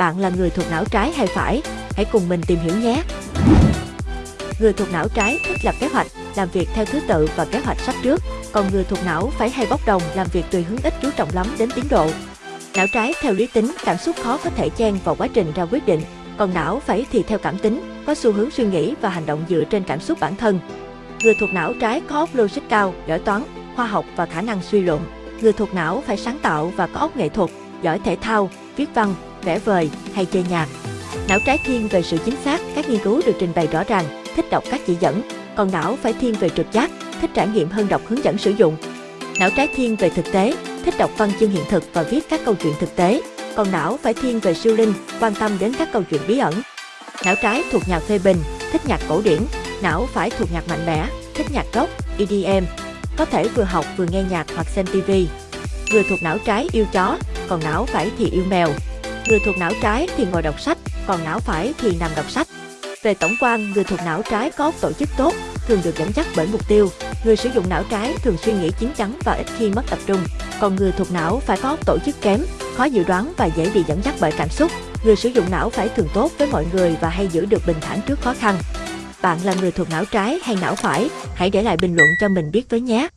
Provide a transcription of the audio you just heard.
Bạn là người thuộc não trái hay phải? Hãy cùng mình tìm hiểu nhé! Người thuộc não trái thích lập kế hoạch, làm việc theo thứ tự và kế hoạch sắp trước, còn người thuộc não phải hay bốc đồng làm việc tùy hứng ít chú trọng lắm đến tiến độ. Não trái theo lý tính, cảm xúc khó có thể chen vào quá trình ra quyết định, còn não phải thì theo cảm tính, có xu hướng suy nghĩ và hành động dựa trên cảm xúc bản thân. Người thuộc não trái có óc logic cao, giỏi toán, khoa học và khả năng suy luận. Người thuộc não phải sáng tạo và có óc nghệ thuật, giỏi thể thao, viết văn, vẽ vời hay chơi nhạc. Não trái thiên về sự chính xác, các nghiên cứu được trình bày rõ ràng, thích đọc các chỉ dẫn, còn não phải thiên về trực giác, thích trải nghiệm hơn đọc hướng dẫn sử dụng. Não trái thiên về thực tế, thích đọc văn chương hiện thực và viết các câu chuyện thực tế, còn não phải thiên về siêu linh, quan tâm đến các câu chuyện bí ẩn. Não trái thuộc nhạc phê bình, thích nhạc cổ điển, não phải thuộc nhạc mạnh mẽ, thích nhạc rock, EDM, có thể vừa học vừa nghe nhạc hoặc xem TV. Người thuộc não trái yêu chó, còn não phải thì yêu mèo. Người thuộc não trái thì ngồi đọc sách, còn não phải thì nằm đọc sách. Về tổng quan, người thuộc não trái có tổ chức tốt, thường được dẫn dắt bởi mục tiêu. Người sử dụng não trái thường suy nghĩ chín chắn và ít khi mất tập trung. Còn người thuộc não phải có tổ chức kém, khó dự đoán và dễ bị dẫn dắt bởi cảm xúc. Người sử dụng não phải thường tốt với mọi người và hay giữ được bình thản trước khó khăn. Bạn là người thuộc não trái hay não phải? Hãy để lại bình luận cho mình biết với nhé!